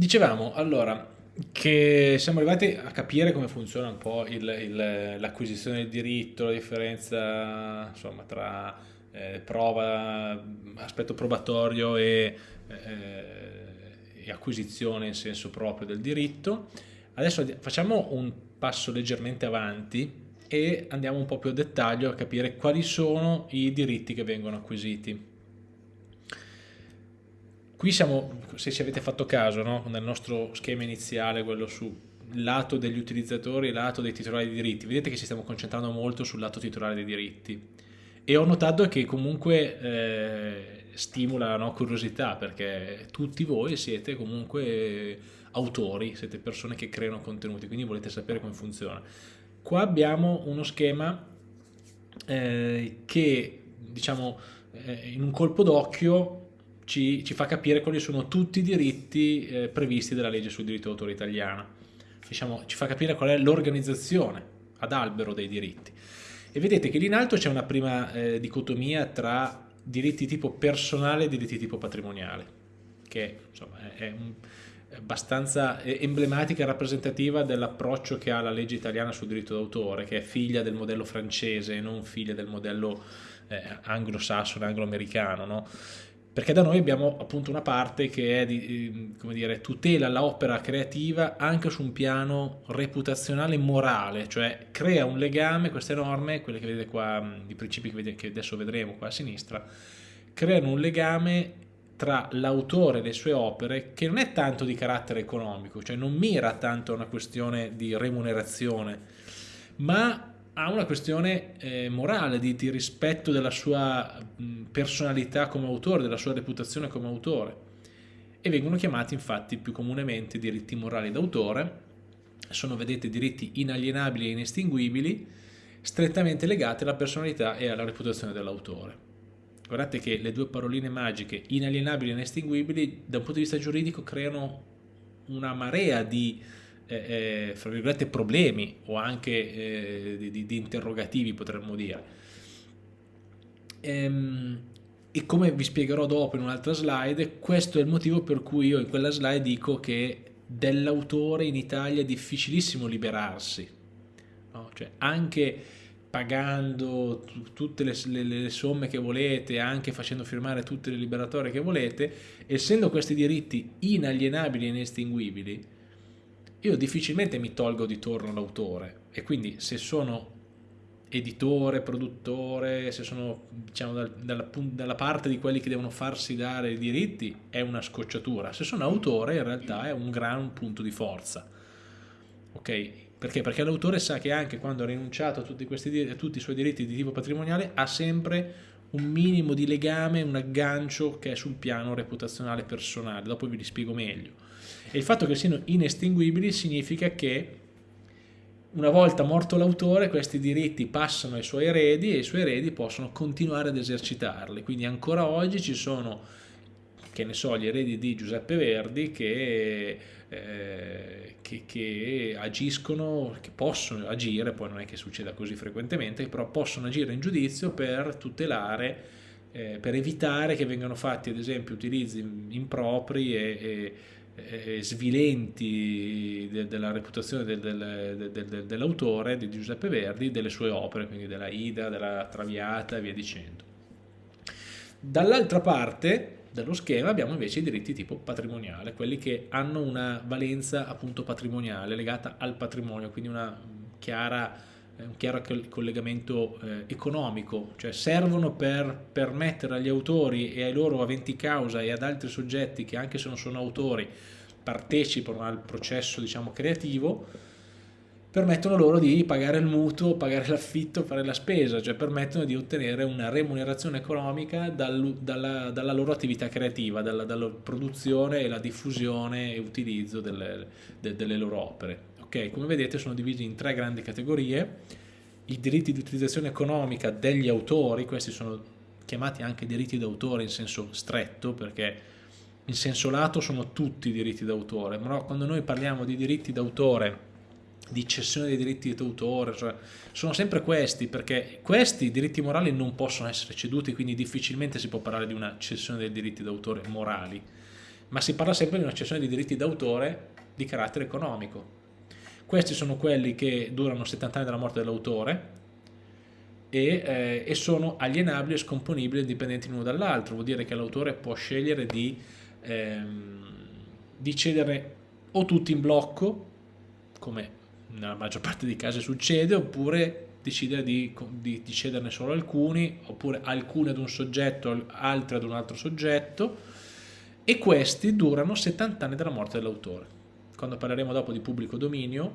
Dicevamo, allora, che siamo arrivati a capire come funziona un po' l'acquisizione del diritto, la differenza insomma, tra eh, prova, aspetto probatorio e, eh, e, acquisizione in senso proprio del diritto. Adesso facciamo un passo leggermente avanti e andiamo un po' più a dettaglio a capire quali sono i diritti che vengono acquisiti. Qui siamo, se ci avete fatto caso, no? nel nostro schema iniziale, quello sul lato degli utilizzatori e lato dei titolari di diritti, vedete che ci stiamo concentrando molto sul lato titolare dei diritti e ho notato che comunque eh, stimola no, curiosità perché tutti voi siete comunque autori, siete persone che creano contenuti, quindi volete sapere come funziona. Qua abbiamo uno schema eh, che diciamo eh, in un colpo d'occhio ci, ci, fa capire quali sono tutti i diritti eh, previsti dalla legge sul diritto d'autore italiana. Diciamo, ci fa capire qual è l'organizzazione ad albero dei diritti. E vedete che lì in alto c'è una prima eh, dicotomia tra diritti tipo personale e diritti tipo patrimoniale, che insomma, è, un, abbastanza emblematica e rappresentativa dell'approccio che ha la legge italiana sul diritto d'autore, che è figlia del modello francese e non figlia del modello eh, anglosassone, anglo-americano. No? Perché da noi abbiamo appunto una parte che è di, ehm, come dire, tutela l'opera creativa anche su un piano reputazionale e morale, cioè crea un legame, queste norme, quelle che vedete qua, i principi che adesso vedremo qua a sinistra, creano un legame tra l'autore e le sue opere che non è tanto di carattere economico, cioè non mira tanto a una questione di remunerazione, ma ha una questione eh, morale, di, di, rispetto della sua personalità come autore, della sua reputazione come autore. E vengono chiamati infatti più comunemente diritti morali d'autore, sono vedete diritti inalienabili e inestinguibili, strettamente legati alla personalità e alla reputazione dell'autore. Guardate che le due paroline magiche, inalienabili e inestinguibili, da un punto di vista giuridico creano una marea di eh, fra virgolette problemi o anche eh, di, di, interrogativi potremmo dire ehm, e come vi spiegherò dopo in un'altra slide questo è il motivo per cui io in quella slide dico che dell'autore in Italia è difficilissimo liberarsi no? cioè anche pagando tutte le, le, le, somme che volete, anche facendo firmare tutte le liberatorie che volete, essendo questi diritti inalienabili e inestinguibili, io difficilmente mi tolgo di torno l'autore e quindi se sono editore, produttore, se sono diciamo, dal, dalla, dalla, parte di quelli che devono farsi dare i diritti è una scocciatura, se sono autore in realtà è un gran punto di forza. Ok? Perché? Perché l'autore sa che anche quando ha rinunciato a tutti, questi, a tutti i suoi diritti di tipo patrimoniale ha sempre un minimo di legame, un aggancio che è sul piano reputazionale personale, dopo vi li spiego meglio. E il fatto che siano inestinguibili significa che una volta morto l'autore questi diritti passano ai suoi eredi e i suoi eredi possono continuare ad esercitarli. Quindi ancora oggi ci sono, che ne so, gli eredi di Giuseppe Verdi che, eh, che, che agiscono, che possono agire, poi non è che succeda così frequentemente, però possono agire in giudizio per tutelare eh, per evitare che vengano fatti ad esempio utilizzi impropri e, e eh, svilenti de, della reputazione del, del, del, dell'autore, di Giuseppe Verdi, delle sue opere, quindi della Ida, della Traviata e via dicendo. Dall'altra parte dello schema abbiamo invece i diritti tipo patrimoniale, quelli che hanno una valenza appunto patrimoniale legata al patrimonio, quindi una chiara un chiaro collegamento eh, economico, cioè servono per permettere agli autori e ai loro aventi causa e ad altri soggetti che anche se non sono autori partecipano al processo diciamo creativo, permettono loro di pagare il mutuo, pagare l'affitto, fare la spesa, cioè permettono di ottenere una remunerazione economica dal, dalla, dalla, loro attività creativa, dalla, dalla, produzione e la diffusione e utilizzo delle, de, delle loro opere. Okay? Come vedete sono divisi in tre grandi categorie, i diritti di utilizzazione economica degli autori, questi sono chiamati anche diritti d'autore in senso stretto perché in senso lato sono tutti diritti d'autore, però quando noi parliamo di diritti d'autore di cessione dei diritti d'autore, cioè, sono sempre questi, perché questi diritti morali non possono essere ceduti, quindi difficilmente si può parlare di una cessione dei diritti d'autore morali ma si parla sempre di una cessione di diritti d'autore di carattere economico. Questi sono quelli che durano 70 anni dalla morte dell'autore e, eh, e, sono alienabili e scomponibili indipendenti l'uno dall'altro, vuol dire che l'autore può scegliere di, ehm, di cedere o tutti in blocco, come nella maggior parte dei casi succede, oppure decidere di, di, di, cederne solo alcuni, oppure alcuni ad un soggetto, altri ad un altro soggetto, e questi durano 70 anni dalla morte dell'autore. Quando parleremo dopo di pubblico dominio,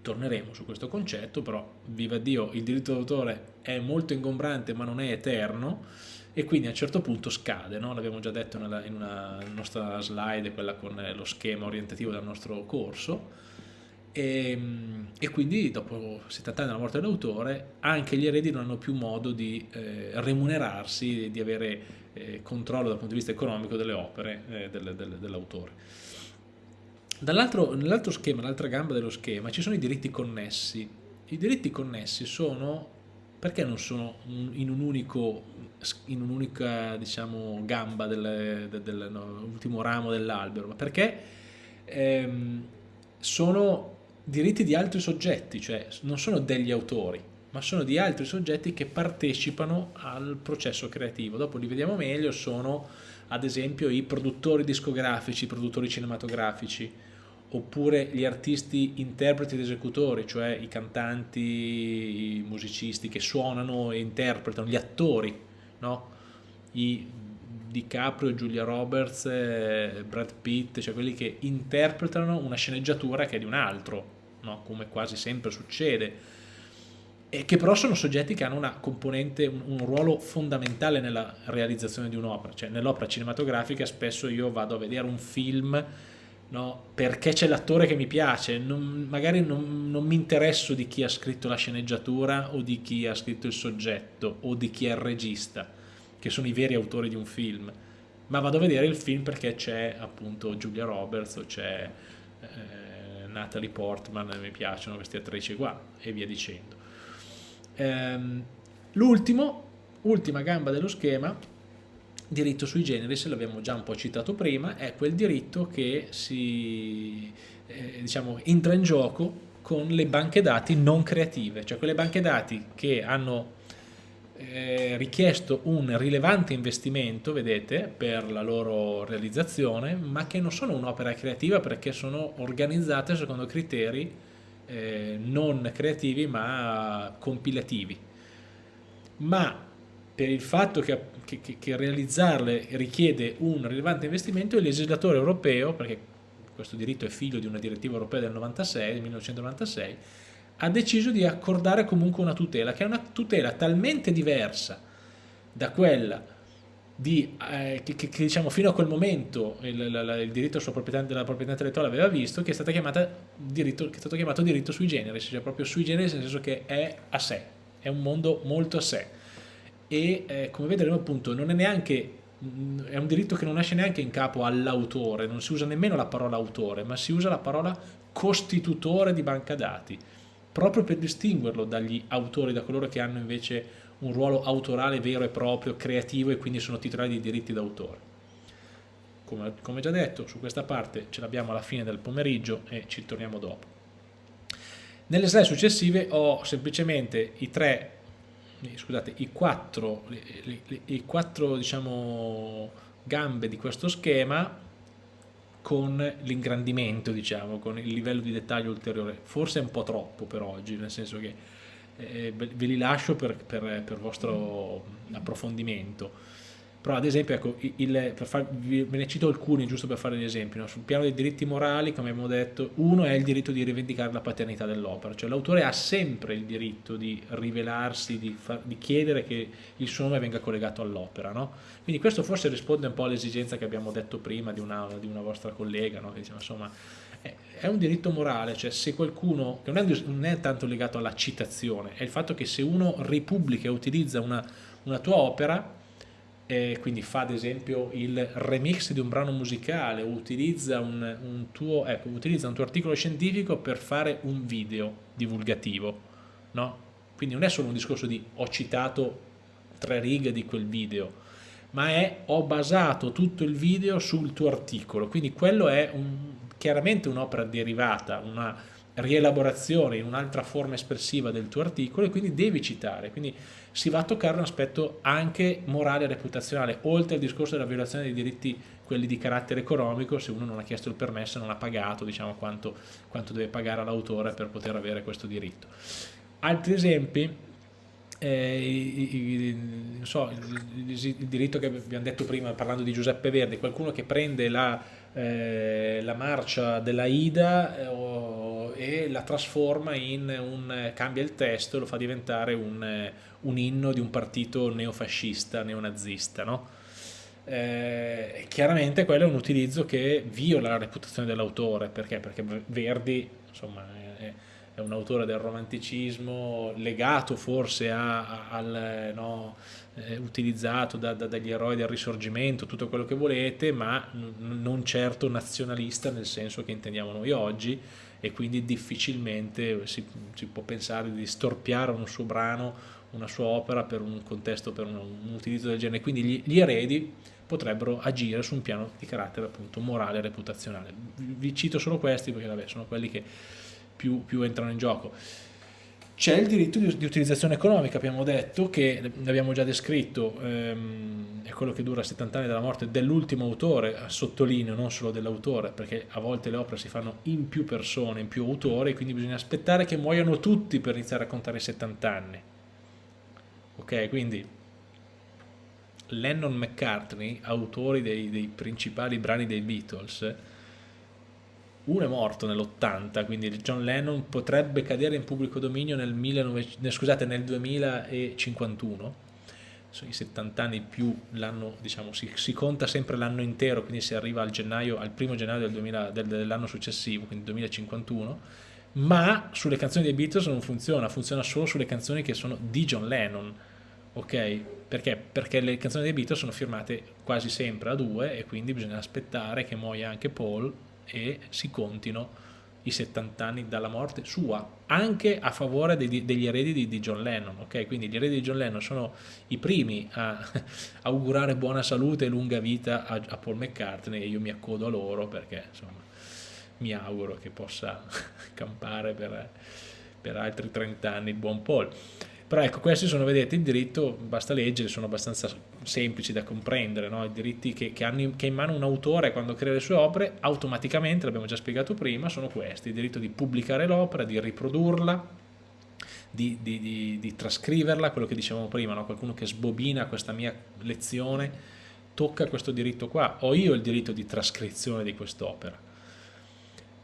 torneremo su questo concetto, però viva Dio, il diritto d'autore è molto ingombrante ma non è eterno e quindi a un certo punto scade, no? l'abbiamo già detto nella, in una nostra slide, quella con lo schema orientativo del nostro corso, e, e, quindi dopo 70 anni dalla morte dell'autore anche gli eredi non hanno più modo di eh, remunerarsi, di avere eh, controllo dal punto di vista economico delle opere eh, del, del, dell'autore. Nell'altro schema, l'altra gamba dello schema, ci sono i diritti connessi. I diritti connessi sono, perché non sono in un'unica un diciamo, gamba dell'ultimo del, no, ramo dell'albero? Perché ehm, sono diritti di altri soggetti, cioè non sono degli autori, ma sono di altri soggetti che partecipano al processo creativo. Dopo li vediamo meglio, sono ad esempio i produttori discografici, i produttori cinematografici, oppure gli artisti interpreti ed esecutori, cioè i cantanti, i musicisti che suonano e interpretano, gli attori, no? I DiCaprio, Giulia Roberts, Brad Pitt, cioè quelli che interpretano una sceneggiatura che è di un altro, no? come quasi sempre succede, e che però sono soggetti che hanno una componente, un, un ruolo fondamentale nella realizzazione di un'opera, cioè nell'opera cinematografica spesso io vado a vedere un film no? perché c'è l'attore che mi piace, non, magari non, non mi interesso di chi ha scritto la sceneggiatura o di chi ha scritto il soggetto o di chi è il regista, che sono i veri autori di un film, ma vado a vedere il film perché c'è appunto Giulia Roberts o c'è eh, Natalie Portman, mi piacciono queste attrici qua e via dicendo. Ehm, L'ultimo, ultima gamba dello schema, diritto sui generis, l'abbiamo già un po' citato prima, è quel diritto che si eh, diciamo, entra in gioco con le banche dati non creative, cioè quelle banche dati che hanno eh, richiesto un rilevante investimento, vedete, per la loro realizzazione, ma che non sono un'opera creativa perché sono organizzate secondo criteri eh, non creativi ma compilativi. Ma per il fatto che, che, che, realizzarle richiede un rilevante investimento, il legislatore europeo, perché questo diritto è figlio di una direttiva europea del 96, 1996, ha deciso di accordare comunque una tutela, che è una tutela talmente diversa da quella di, eh, che, che, diciamo fino a quel momento il, il, il diritto sulla proprietà della proprietà intellettuale aveva visto, che è, stata chiamata diritto, che è stato chiamato diritto sui generis, cioè proprio sui generis nel senso che è a sé, è un mondo molto a sé e eh, come vedremo appunto non è neanche è un diritto che non nasce neanche in capo all'autore, non si usa nemmeno la parola autore, ma si usa la parola costitutore di banca dati, proprio per distinguerlo dagli autori, da coloro che hanno invece un ruolo autorale vero e proprio, creativo e quindi sono titolari di diritti d'autore. Come, come già detto, su questa parte ce l'abbiamo alla fine del pomeriggio e ci torniamo dopo. Nelle slide successive ho semplicemente i tre scusate, i quattro, le, le, i quattro diciamo, gambe di questo schema con l'ingrandimento, diciamo, con il livello di dettaglio ulteriore. Forse è un po' troppo per oggi, nel senso che eh, ve li lascio per, per, per vostro approfondimento però ad esempio ecco, il, far, ve ne cito alcuni giusto per fare gli esempi no? sul piano dei diritti morali come abbiamo detto uno è il diritto di rivendicare la paternità dell'opera cioè l'autore ha sempre il diritto di rivelarsi di, far, di, chiedere che il suo nome venga collegato all'opera no? quindi questo forse risponde un po' all'esigenza che abbiamo detto prima di una, di una vostra collega no? che diceva insomma è un diritto morale cioè se qualcuno che non è, non è tanto legato alla citazione è il fatto che se uno ripubblica e utilizza una, una tua opera e quindi fa ad esempio il remix di un brano musicale utilizza un, un, tuo, ecco, utilizza un tuo articolo scientifico per fare un video divulgativo, no? Quindi non è solo un discorso di ho citato tre righe di quel video, ma è ho basato tutto il video sul tuo articolo, quindi quello è un, chiaramente un'opera derivata, una rielaborazione in un'altra forma espressiva del tuo articolo e quindi devi citare, quindi si va a toccare un aspetto anche morale e reputazionale, oltre al discorso della violazione dei diritti, quelli di carattere economico, se uno non ha chiesto il permesso non ha pagato diciamo, quanto, quanto deve pagare all'autore per poter avere questo diritto. Altri esempi, eh, il, il, so, il, il, diritto che abbiamo detto prima parlando di Giuseppe Verdi, qualcuno che prende la, eh, la marcia della Ida eh, e la trasforma in un, cambia il testo e lo fa diventare un, un inno di un partito neofascista, neonazista, no? Eh, chiaramente quello è un utilizzo che viola la reputazione dell'autore, perché? Perché Verdi, insomma, è, è un autore del romanticismo legato forse a, al no, eh, utilizzato da, da, dagli eroi del risorgimento, tutto quello che volete, ma non certo nazionalista nel senso che intendiamo noi oggi e quindi difficilmente si, si può pensare di storpiare un suo brano, una sua opera per un contesto, per un, un utilizzo del genere. Quindi gli, gli eredi potrebbero agire su un piano di carattere appunto morale e reputazionale. Vi cito solo questi perché vabbè, sono quelli che più, più entrano in gioco. C'è il diritto di, di, utilizzazione economica, abbiamo detto, che l'abbiamo già descritto, ehm, è quello che dura 70 anni dalla morte dell'ultimo autore, sottolineo, non solo dell'autore, perché a volte le opere si fanno in più persone, in più autori, quindi bisogna aspettare che muoiano tutti per iniziare a contare i 70 anni. Ok, quindi Lennon McCartney, autori dei, dei principali brani dei Beatles, uno è morto nell'80, quindi John Lennon potrebbe cadere in pubblico dominio nel, 19, scusate, nel 2051, sono i 70 anni più l'anno, diciamo, si, si, conta sempre l'anno intero, quindi si arriva al, gennaio, al primo gennaio del del, dell'anno successivo, quindi 2051, ma sulle canzoni dei Beatles non funziona, funziona solo sulle canzoni che sono di John Lennon, ok? Perché? Perché le canzoni dei Beatles sono firmate quasi sempre a due e quindi bisogna aspettare che muoia anche Paul e si contino i 70 anni dalla morte sua, anche a favore degli, degli eredi di, di, John Lennon, ok? Quindi gli eredi di John Lennon sono i primi a augurare buona salute e lunga vita a, a Paul McCartney e io mi accodo a loro perché insomma mi auguro che possa campare per, per altri 30 anni il buon Paul. Però ecco, questi sono, vedete, il diritto, basta leggere, sono abbastanza semplici da comprendere, no? i diritti che, che, hanno che in mano un autore quando crea le sue opere, automaticamente, l'abbiamo già spiegato prima, sono questi, il diritto di pubblicare l'opera, di riprodurla, di, di, di, di, trascriverla, quello che dicevamo prima, no? qualcuno che sbobina questa mia lezione, tocca questo diritto qua, ho io il diritto di trascrizione di quest'opera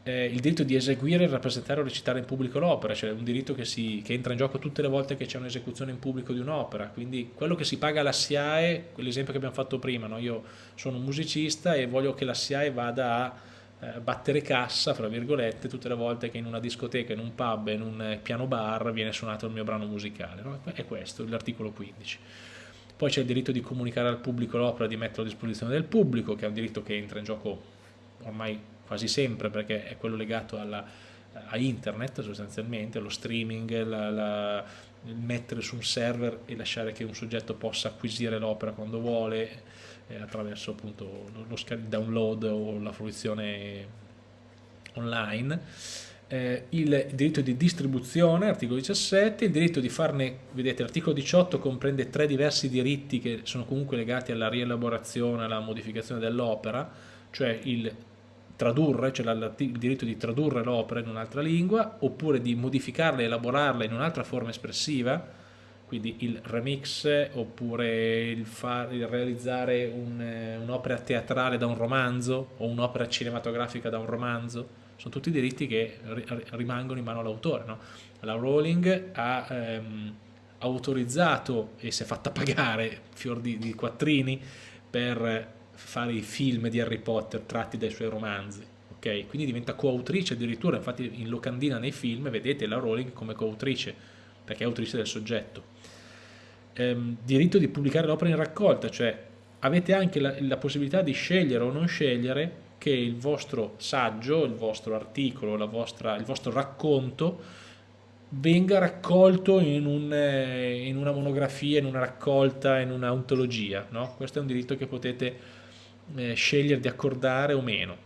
eh, il diritto di eseguire, rappresentare o recitare in pubblico l'opera, cioè un diritto che, si, che, entra in gioco tutte le volte che c'è un'esecuzione in pubblico di un'opera, quindi quello che si paga alla SIAE, quell'esempio che abbiamo fatto prima, no? io sono un musicista e voglio che la SIAE vada a eh, battere cassa, fra virgolette, tutte le volte che in una discoteca, in un pub, in un eh, piano bar viene suonato il mio brano musicale, no? è questo l'articolo 15. Poi c'è il diritto di comunicare al pubblico l'opera, di metterla a disposizione del pubblico, che è un diritto che entra in gioco ormai quasi sempre perché è quello legato alla, a internet sostanzialmente, allo streaming, la, la, mettere su un server e lasciare che un soggetto possa acquisire l'opera quando vuole eh, attraverso appunto lo, lo download o la fruizione online. Eh, il diritto di distribuzione, articolo 17, il diritto di farne, vedete l'articolo 18 comprende tre diversi diritti che sono comunque legati alla rielaborazione, alla modificazione dell'opera, cioè il tradurre, cioè il diritto di tradurre l'opera in un'altra lingua, oppure di modificarla e elaborarla in un'altra forma espressiva, quindi il remix oppure il, far, il realizzare eh, un'opera un teatrale da un romanzo o un'opera cinematografica da un romanzo, sono tutti diritti che rimangono in mano all'autore. No? La Rowling ha ehm, autorizzato e si è fatta pagare fior di, di quattrini per fare i film di Harry Potter tratti dai suoi romanzi, ok? Quindi diventa coautrice addirittura, infatti in locandina nei film vedete la Rowling come coautrice, perché è autrice del soggetto. Ehm, diritto di pubblicare l'opera in raccolta, cioè avete anche la, la possibilità di scegliere o non scegliere che il vostro saggio, il vostro articolo, vostra, il vostro racconto venga raccolto in, un, eh, in, una monografia, in una raccolta, in un'ontologia. No? Questo è un diritto che potete eh, scegliere di accordare o meno.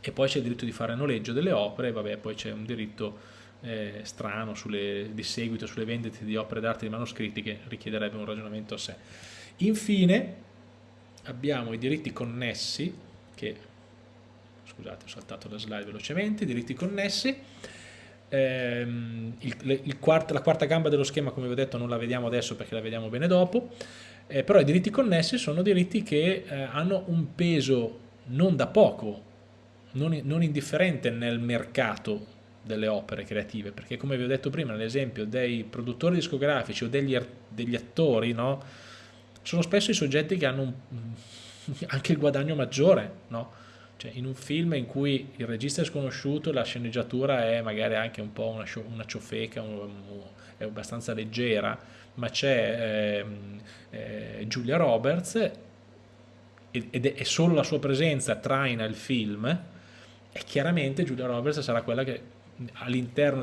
E poi c'è il diritto di fare noleggio delle opere, vabbè, poi c'è un diritto eh, strano sulle, di seguito sulle vendite di opere d'arte di manoscritti che richiederebbe un ragionamento a sé. Infine abbiamo i diritti connessi, che scusate ho saltato la slide velocemente, i diritti connessi, ehm, il, il quart la quarta gamba dello schema come vi ho detto non la vediamo adesso perché la vediamo bene dopo, eh, però i diritti connessi sono diritti che eh, hanno un peso non da poco, non, non indifferente nel mercato delle opere creative, perché come vi ho detto prima, l'esempio dei produttori discografici o degli, degli attori, no, sono spesso i soggetti che hanno un, anche il guadagno maggiore, no? Cioè, in un film in cui il regista è sconosciuto, la sceneggiatura è magari anche un po' una, una ciofeca, un, un, è abbastanza leggera, ma c'è eh, eh, Giulia Roberts ed è, solo la sua presenza traina il film e chiaramente Giulia Roberts sarà quella che all'interno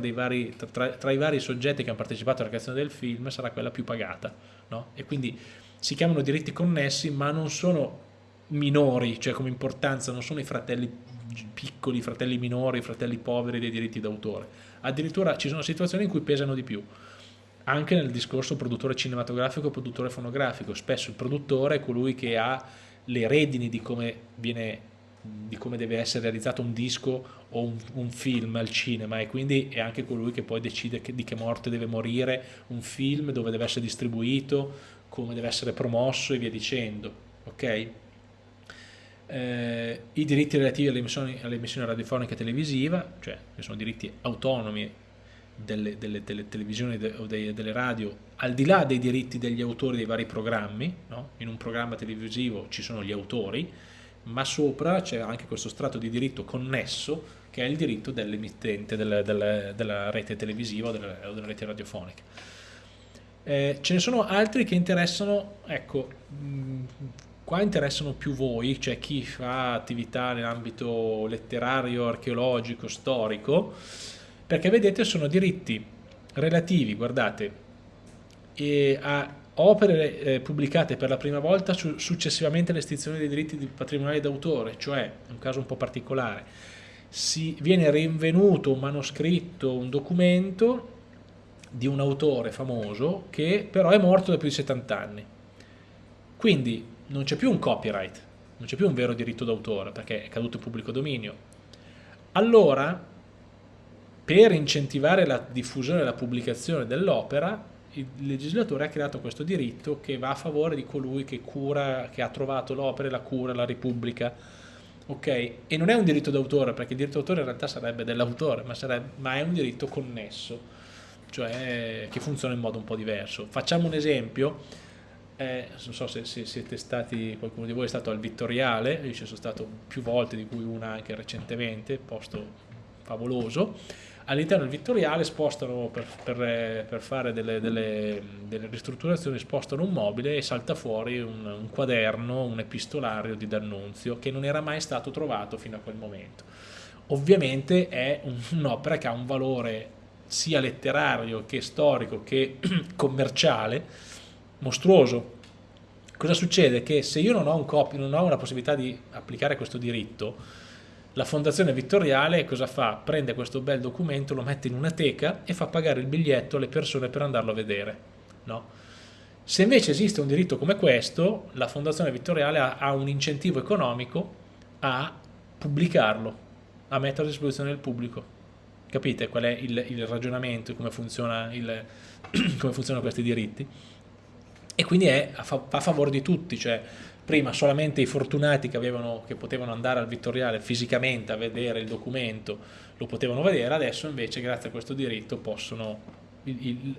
tra, tra, i vari soggetti che hanno partecipato alla creazione del film sarà quella più pagata no? e quindi si chiamano diritti connessi ma non sono minori, cioè come importanza non sono i fratelli piccoli, i fratelli minori, i fratelli poveri dei diritti d'autore addirittura ci sono situazioni in cui pesano di più anche nel discorso produttore cinematografico e produttore fonografico spesso il produttore è colui che ha le redini di come viene di come deve essere realizzato un disco o un, un, film al cinema e quindi è anche colui che poi decide che, di che morte deve morire un film, dove deve essere distribuito, come deve essere promosso e via dicendo. Ok? Eh, I diritti relativi all'emissione all radiofonica e televisiva, cioè che sono diritti autonomi delle, delle, delle televisioni o de, delle radio, al di là dei diritti degli autori dei vari programmi, no? in un programma televisivo ci sono gli autori, ma sopra c'è anche questo strato di diritto connesso che è il diritto dell'emittente del, del, della rete televisiva o della, della rete radiofonica. Eh, ce ne sono altri che interessano, ecco, mh, qua interessano più voi, cioè chi fa attività nell'ambito letterario, archeologico, storico, perché vedete sono diritti relativi, guardate, a opere eh, pubblicate per la prima volta su, successivamente all'estinzione dei diritti patrimoniali d'autore, cioè, un caso un po' particolare, si viene rinvenuto un manoscritto, un documento di un autore famoso che però è morto da più di 70 anni. Quindi non c'è più un copyright, non c'è più un vero diritto d'autore perché è caduto in pubblico dominio. Allora, per incentivare la diffusione e la pubblicazione dell'opera, il legislatore ha creato questo diritto che va a favore di colui che, cura, che ha trovato l'opera, la cura, la ripubblica. Ok? E non è un diritto d'autore, perché il diritto d'autore in realtà sarebbe dell'autore, ma, ma, è un diritto connesso, cioè che funziona in modo un po' diverso. Facciamo un esempio, eh, non so se, se, siete stati, qualcuno di voi è stato al Vittoriale, io ci sono stato più volte, di cui una anche recentemente, posto favoloso, all'interno del Vittoriale spostano per, per, per fare delle, delle, delle, ristrutturazioni, spostano un mobile e salta fuori un, un quaderno, un epistolario di D'Annunzio che non era mai stato trovato fino a quel momento. Ovviamente è un'opera che ha un valore sia letterario che storico che commerciale mostruoso. Cosa succede? Che se io non ho, un copy, non ho una possibilità di applicare questo diritto, la fondazione vittoriale cosa fa? Prende questo bel documento, lo mette in una teca e fa pagare il biglietto alle persone per andarlo a vedere. No? Se invece esiste un diritto come questo, la fondazione vittoriale ha, ha un incentivo economico a pubblicarlo, a metterlo a disposizione del pubblico. Capite qual è il, il ragionamento, come, funziona il, come funzionano questi diritti? E quindi è a, fa, a favore di tutti, cioè prima solamente i fortunati che, avevano, che potevano andare al Vittoriale fisicamente a vedere il documento lo potevano vedere, adesso invece grazie a questo diritto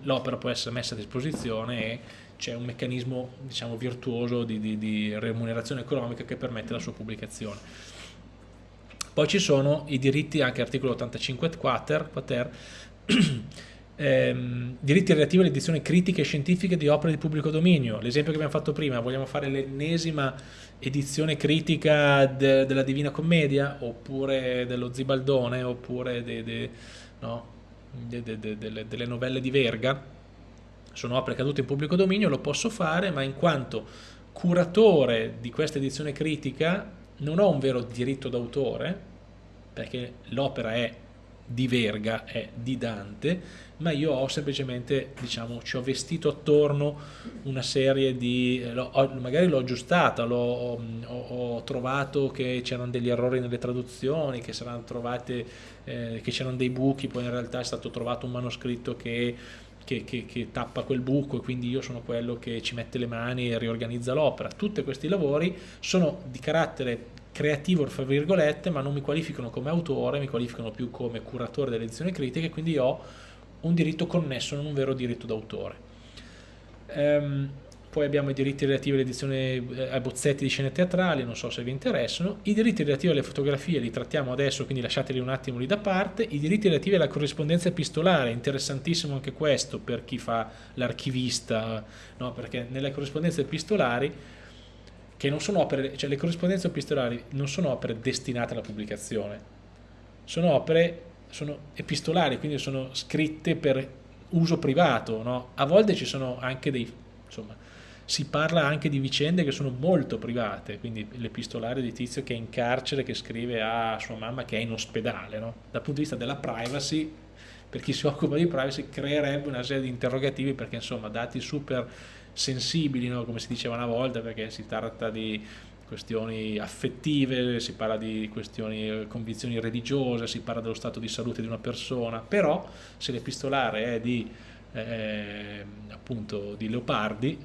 l'opera può essere messa a disposizione e c'è un meccanismo diciamo, virtuoso di, di, di remunerazione economica che permette la sua pubblicazione. Poi ci sono i diritti, anche articolo 85 quater, quater ehm, diritti relativi alle edizioni critiche e scientifiche di opere di pubblico dominio. L'esempio che abbiamo fatto prima, vogliamo fare l'ennesima edizione critica de, della Divina Commedia, oppure dello Zibaldone, oppure de, de, no? de, de, de, delle, delle novelle di Verga, sono opere cadute in pubblico dominio, lo posso fare, ma in quanto curatore di questa edizione critica non ho un vero diritto d'autore, perché l'opera è di Verga, è di Dante, ma io ho semplicemente, diciamo, ci ho vestito attorno una serie di, ho, magari l'ho aggiustata, ho, ho, trovato che c'erano degli errori nelle traduzioni, che trovate, eh, che c'erano dei buchi, poi in realtà è stato trovato un manoscritto che che, che, che, tappa quel buco e quindi io sono quello che ci mette le mani e riorganizza l'opera. Tutti questi lavori sono di carattere creativo, fra virgolette, ma non mi qualificano come autore, mi qualificano più come curatore delle edizioni critiche, quindi ho un diritto connesso, non un vero diritto d'autore. Um, poi abbiamo i diritti relativi all'edizione eh, ai bozzetti di scene teatrali, non so se vi interessano, i diritti relativi alle fotografie li trattiamo adesso, quindi lasciateli un attimo lì da parte, i diritti relativi alla corrispondenza epistolare, interessantissimo anche questo per chi fa l'archivista, no? perché nelle corrispondenze epistolari, che non sono opere, cioè le corrispondenze epistolari non sono opere destinate alla pubblicazione, sono opere sono epistolari, quindi sono scritte per uso privato, no? a volte ci sono anche dei, insomma, si parla anche di vicende che sono molto private, quindi l'epistolare di Tizio che è in carcere, che scrive a sua mamma che è in ospedale, no? dal punto di vista della privacy, per chi si occupa di privacy, creerebbe una serie di interrogativi perché insomma dati super sensibili, no? come si diceva una volta, perché si tratta di questioni affettive, si parla di questioni, convinzioni religiose, si parla dello stato di salute di una persona, però se l'epistolare è di, eh, appunto, di Leopardi,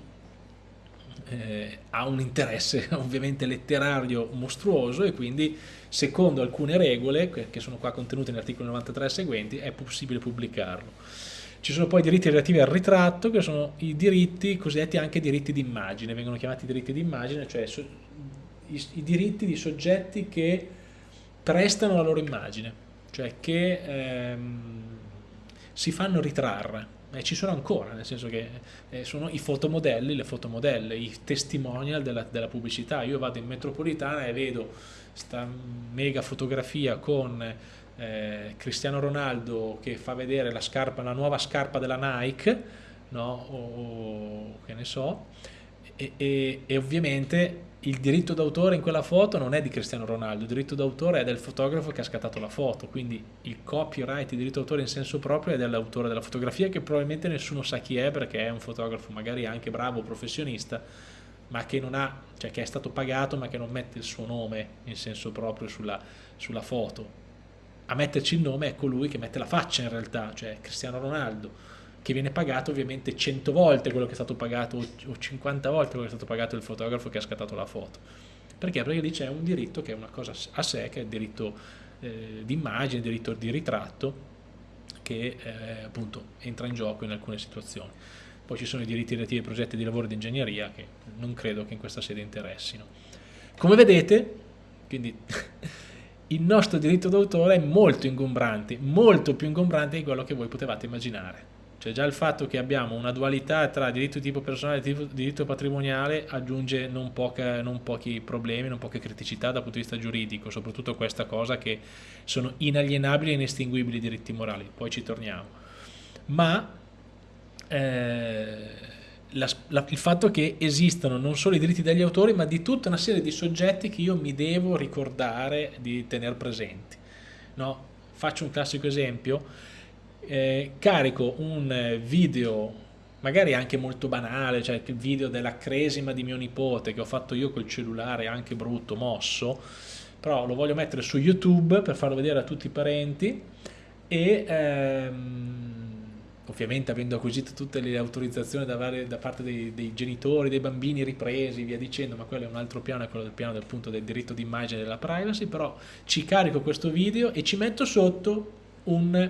eh, ha un interesse ovviamente letterario mostruoso e quindi secondo alcune regole che sono qua contenute nell'articolo 93 seguenti è possibile pubblicarlo. Ci sono poi i diritti relativi al ritratto che sono i diritti cosiddetti anche diritti d'immagine, vengono chiamati diritti d'immagine, cioè so, i, i, diritti di soggetti che prestano la loro immagine, cioè che ehm, si fanno ritrarre eh, ci sono ancora, nel senso che eh, sono i fotomodelli, le fotomodelle, i testimonial della, della, pubblicità. Io vado in metropolitana e vedo questa mega fotografia con eh, Cristiano Ronaldo che fa vedere la, scarpa, la nuova scarpa della Nike, no? o, o che ne so, e, e, e ovviamente il diritto d'autore in quella foto non è di Cristiano Ronaldo, il diritto d'autore è del fotografo che ha scattato la foto, quindi il copyright, il diritto d'autore in senso proprio è dell'autore della fotografia che probabilmente nessuno sa chi è perché è un fotografo magari anche bravo, professionista, ma che, ha, cioè che è stato pagato ma che non mette il suo nome in senso proprio sulla, sulla foto. A metterci il nome è colui che mette la faccia in realtà, cioè Cristiano Ronaldo che viene pagato ovviamente 100 volte quello che è stato pagato o 50 volte quello che è stato pagato il fotografo che ha scattato la foto. Perché? Perché lì c'è un diritto che è una cosa a sé, che è il diritto eh, di immagine, il diritto di ritratto, che eh, appunto entra in gioco in alcune situazioni. Poi ci sono i diritti relativi ai progetti di lavoro di ingegneria che non credo che in questa sede interessino. Come vedete, quindi il nostro diritto d'autore è molto ingombrante, molto più ingombrante di quello che voi potevate immaginare. Cioè già il fatto che abbiamo una dualità tra diritto di tipo personale e diritto patrimoniale aggiunge non, poca, non, pochi problemi, non poche criticità dal punto di vista giuridico, soprattutto questa cosa che sono inalienabili e inestinguibili diritti morali, poi ci torniamo. Ma eh, la, la, il fatto che esistano non solo i diritti degli autori, ma di tutta una serie di soggetti che io mi devo ricordare di tenere presenti. No? Faccio un classico esempio eh, carico un video magari anche molto banale, cioè il video della cresima di mio nipote che ho fatto io col cellulare anche brutto, mosso, però lo voglio mettere su YouTube per farlo vedere a tutti i parenti e ehm, ovviamente avendo acquisito tutte le autorizzazioni da, varie, da parte dei, dei, genitori, dei bambini ripresi, via dicendo, ma quello è un altro piano, è quello del piano del punto del diritto d'immagine e della privacy, però ci carico questo video e ci metto sotto un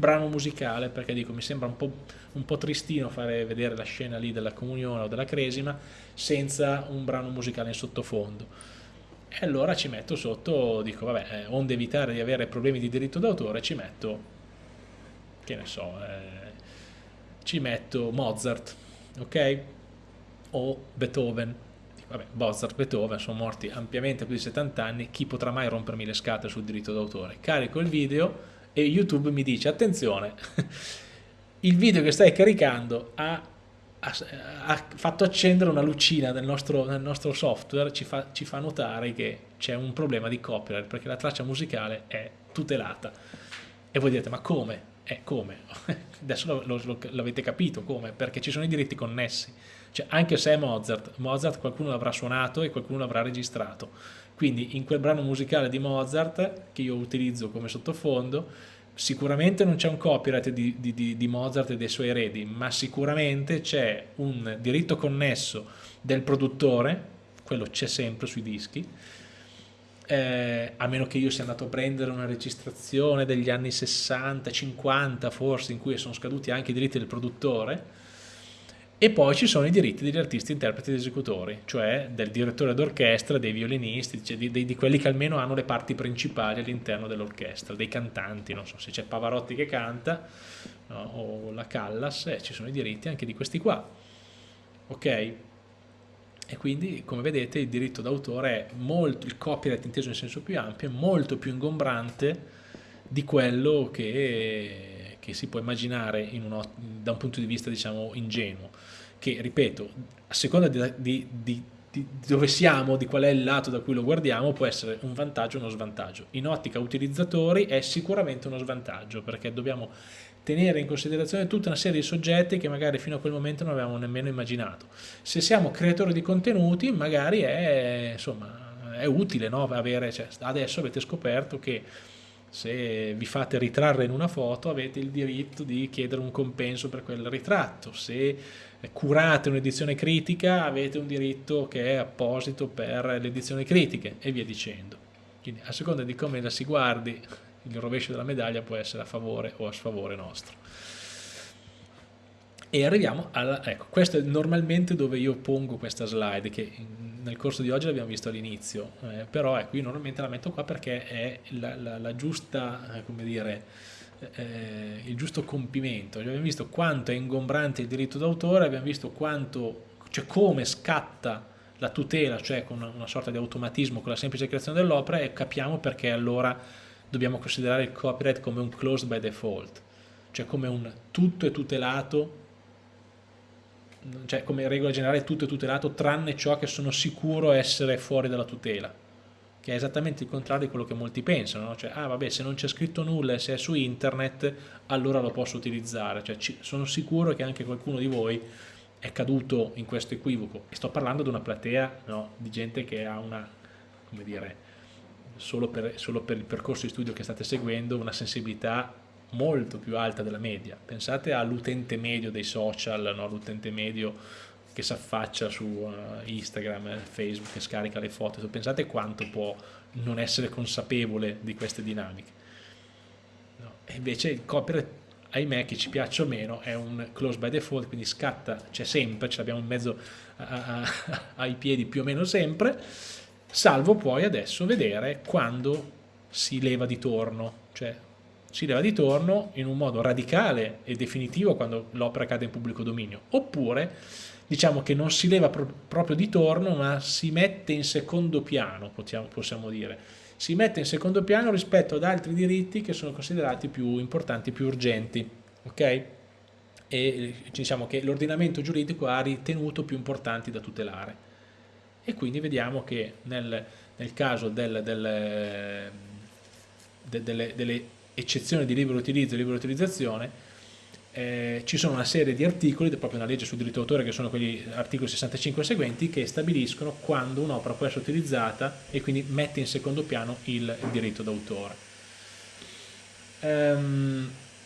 brano musicale perché dico mi sembra un po', un po', tristino fare vedere la scena lì della comunione o della cresima senza un brano musicale in sottofondo. E allora ci metto sotto dico vabbè eh, onde evitare di avere problemi di diritto d'autore ci metto che ne so eh, ci metto Mozart ok o Beethoven vabbè Mozart, Beethoven sono morti ampiamente più di 70 anni chi potrà mai rompermi le scatole sul diritto d'autore carico il video e YouTube mi dice attenzione, il video che stai caricando ha, ha, fatto accendere una lucina nel nostro, nel nostro software, ci fa, ci fa notare che c'è un problema di copyright perché la traccia musicale è tutelata. E voi direte, ma come? Eh, come? Adesso l'avete capito come? Perché ci sono i diritti connessi. Cioè, anche se è Mozart, Mozart qualcuno l'avrà suonato e qualcuno l'avrà registrato. Quindi in quel brano musicale di Mozart, che io utilizzo come sottofondo, sicuramente non c'è un copyright di, di, di, Mozart e dei suoi eredi, ma sicuramente c'è un diritto connesso del produttore, quello c'è sempre sui dischi, eh, a meno che io sia andato a prendere una registrazione degli anni 60, 50 forse, in cui sono scaduti anche i diritti del produttore, e poi ci sono i diritti degli artisti, interpreti ed esecutori, cioè del direttore d'orchestra, dei violinisti, cioè di, di, di, quelli che almeno hanno le parti principali all'interno dell'orchestra, dei cantanti, non so se c'è Pavarotti che canta no, o la Callas, eh, ci sono i diritti anche di questi qua. Ok? E quindi, come vedete, il diritto d'autore è molto, il copyright inteso in senso più ampio, è molto più ingombrante di quello che, che si può immaginare uno, da un punto di vista, diciamo, ingenuo che, ripeto, a seconda di, di, di, di, dove siamo, di qual è il lato da cui lo guardiamo, può essere un vantaggio o uno svantaggio. In ottica utilizzatori è sicuramente uno svantaggio, perché dobbiamo tenere in considerazione tutta una serie di soggetti che magari fino a quel momento non avevamo nemmeno immaginato. Se siamo creatori di contenuti, magari è, insomma, è utile no? Avere, cioè, adesso avete scoperto che se vi fate ritrarre in una foto avete il diritto di chiedere un compenso per quel ritratto, se curate un'edizione critica avete un diritto che è apposito per le edizioni critiche e via dicendo. Quindi a seconda di come la si guardi il rovescio della medaglia può essere a favore o a sfavore nostro. E arriviamo alla... ecco, questo è normalmente dove io pongo questa slide, che nel corso di oggi l'abbiamo visto all'inizio, eh, però ecco, io normalmente la metto qua perché è la, la, la giusta, eh, come dire, eh, il giusto compimento. Cioè, abbiamo visto quanto è ingombrante il diritto d'autore, abbiamo visto quanto, cioè come scatta la tutela, cioè con una sorta di automatismo con la semplice creazione dell'opera e capiamo perché allora dobbiamo considerare il copyright come un closed by default, cioè come un tutto è tutelato, cioè come regola generale tutto è tutelato tranne ciò che sono sicuro essere fuori dalla tutela che è esattamente il contrario di quello che molti pensano, no? cioè, ah vabbè, se non c'è scritto nulla e se è su internet, allora lo posso utilizzare, cioè, ci, sono sicuro che anche qualcuno di voi è caduto in questo equivoco, e sto parlando di una platea no, di gente che ha una, come dire, solo per, solo per il percorso di studio che state seguendo, una sensibilità molto più alta della media, pensate all'utente medio dei social, no? l'utente medio che si affaccia su uh, Instagram, Facebook, che scarica le foto, pensate quanto può non essere consapevole di queste dinamiche. No. E invece il copyright, ahimè, che ci piaccia o meno, è un close by default, quindi scatta, c'è sempre, ce l'abbiamo in mezzo a, a, ai piedi più o meno sempre, salvo poi adesso vedere quando si leva di torno, cioè si leva di torno in un modo radicale e definitivo quando l'opera cade in pubblico dominio, oppure diciamo che non si leva pro proprio di torno ma si mette in secondo piano, possiamo, dire, si mette in secondo piano rispetto ad altri diritti che sono considerati più importanti, più urgenti, ok? E diciamo che l'ordinamento giuridico ha ritenuto più importanti da tutelare. E quindi vediamo che nel, nel caso del, del, de, delle, delle eccezioni di libero utilizzo e libera utilizzazione, eh, ci sono una serie di articoli, proprio una legge sul diritto d'autore che sono quegli articoli 65 e seguenti che stabiliscono quando un'opera può essere utilizzata e quindi mette in secondo piano il, il diritto d'autore. Um,